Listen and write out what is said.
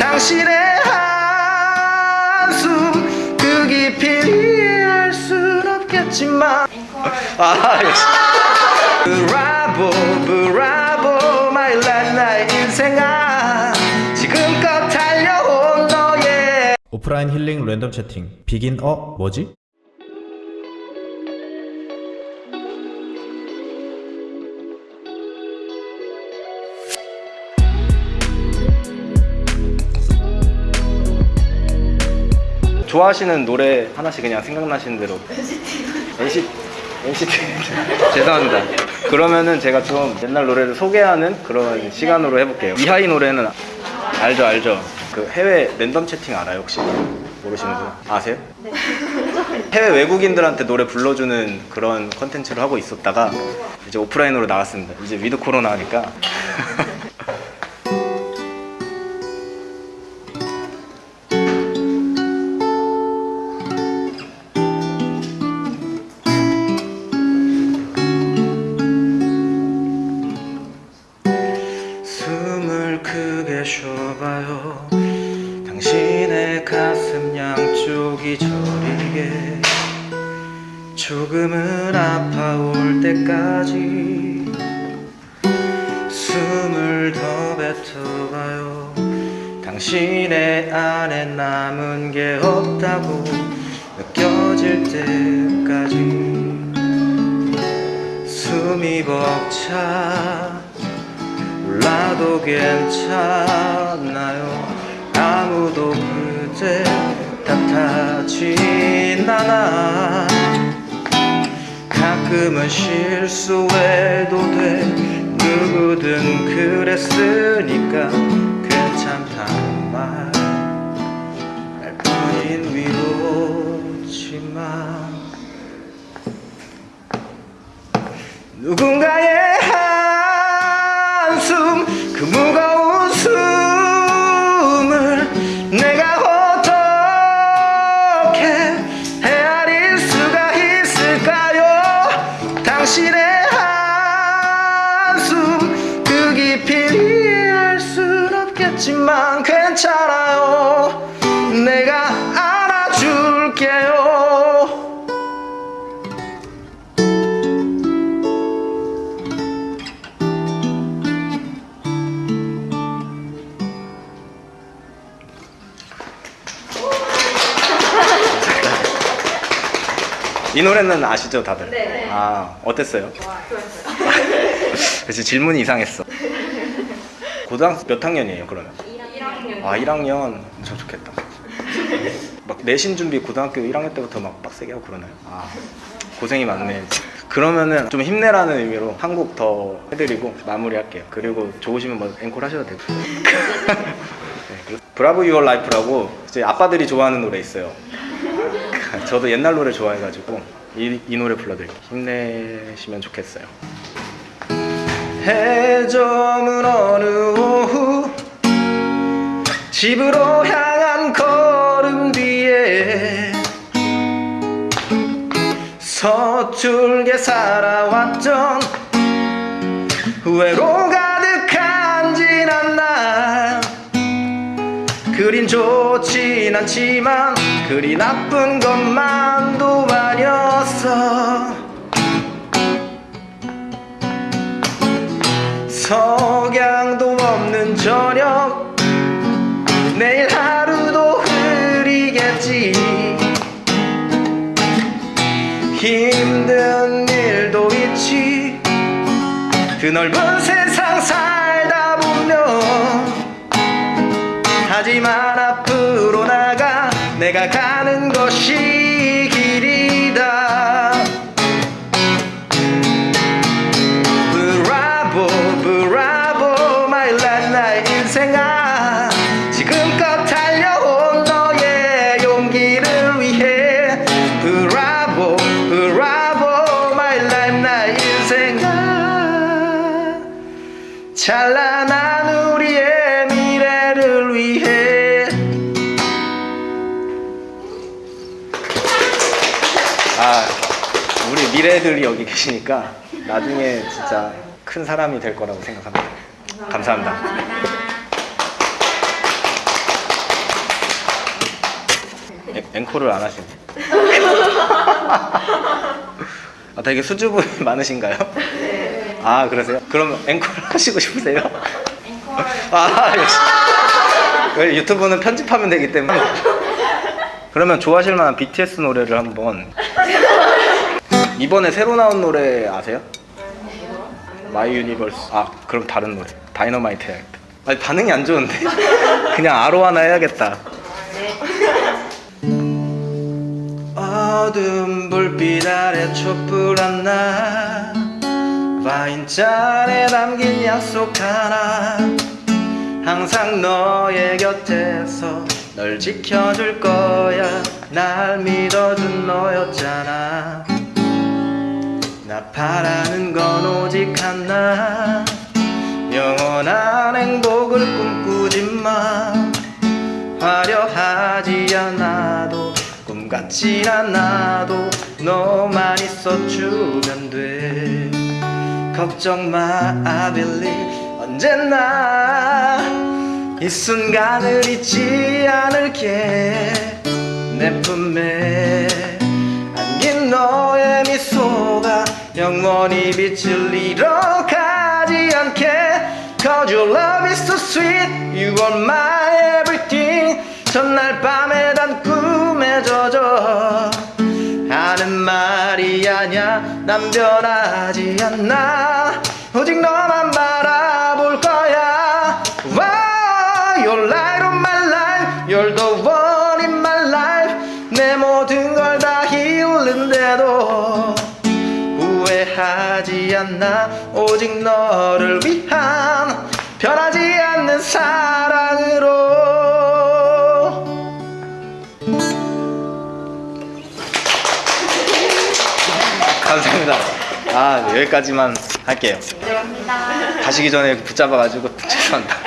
당신의 한숨 그 깊이 이해할 순 없겠지만. 아 역시. 브라보 브라보 life 나의 인생아 지금껏 달려온 너의 오프라인 힐링 랜덤 채팅. 비긴 어? 뭐지? 좋아하시는 노래 하나씩 그냥 생각나시는 대로. NCT. NCT. 죄송합니다. 그러면은 제가 좀 옛날 노래를 소개하는 그런 시간으로 해볼게요. 이하이 노래는 알죠 알죠? 그 해외 랜덤 채팅 알아요 혹시? 모르시는 분 아세요? 해외 외국인들한테 노래 불러주는 그런 컨텐츠를 하고 있었다가 이제 오프라인으로 나갔습니다. 이제 위드 코로나 하니까 아파올 때까지 숨을 더 뱉어봐요. 당신의 안에 남은 게 없다고 느껴질 때까지 숨이 벅차 몰라도 괜찮아요. 아무도 그대 탓하진 않아 가끔은 실수해도 돼. 누구든 그랬으니까 괜찮다는 말. 할 뿐인 위로지만 누군가의 한숨 그 무거운 이 노래는 아시죠 다들? 네. 아 어땠어요? 그치 질문이 이상했어 고등학교 몇 학년이에요 그러면? 1학년 아 1학년 저 좋겠다 막 내신 준비 고등학교 1학년 때부터 막 빡세게 하고 그러나요? 아 고생이 많네 그러면은 좀 힘내라는 의미로 한곡 더 해드리고 마무리할게요 그리고 좋으시면 뭐 앵콜 하셔도 되고 네, Bravo Your Life라고 이제 아빠들이 좋아하는 노래 있어요 저도 옛날 노래 좋아해가지고 이, 이 노래 불러드릴게요. 힘내시면 좋겠어요. 해저문 어느 오후 집으로 향한 걸음 뒤에 서툴게 살아왔던 후회로 가득한 지난 날. 그린 좋진 않지만 그리 나쁜 것만도 아니었어. 석양도 없는 저녁 내일 하루도 흐리겠지. 힘든 일도 있지. 그 넓은 세상 살다 보면 하지만 앞으로 나가 내가 가는 것이 길이다. Bravo bravo my life 나의 인생아 지금껏 달려온 너의 용기를 위해. Bravo bravo my life 나의 인생아 찬란 아, 우리 미래들이 여기 계시니까 나중에 진짜 큰 사람이 될 거라고 생각합니다. 감사합니다. 에, 앵콜을 안 하시네. 아, 되게 수줍음이 많으신가요? 네. 아, 그러세요? 그럼 앵콜 하시고 싶으세요? 앵콜. 아, 역시. 유튜브는 편집하면 되기 때문에. 그러면 좋아하실 만한 BTS 노래를 한번. 이번에 새로 나온 노래 아세요? My Universe. 아, 그럼 다른 노래. 다이너마이트 해야겠다. 아니, 반응이 안 좋은데. 그냥 아로하나 해야겠다. 어두운 불빛 아래 촛불 하나 와인잔에 담긴 약속 하나 항상 너의 곁에서 널 지켜줄 거야. 날 믿어준 너였잖아. 나 바라는 건 오직 하나. 영원한 행복을 꿈꾸지만 화려하지 않아도 꿈 같진 않아도 너만 있어 주면 돼. 걱정 마 I believe. 언제나 이 순간을 잊지 않을게. 내 품에 안긴 너의 미소가 영원히 빛을 잃어가지 않게. Cause your love is so sweet. You are my everything. 전날 밤에 단 꿈에 젖어 하는 말이 아냐 난 변하지 않나 오직 너만 후회하지 않나? 오직 너를 위한 변하지 않는 사랑으로. 감사합니다. 아 네, 여기까지만 할게요. 감사합니다. 가시기 전에 붙잡아가지고 죄송합니다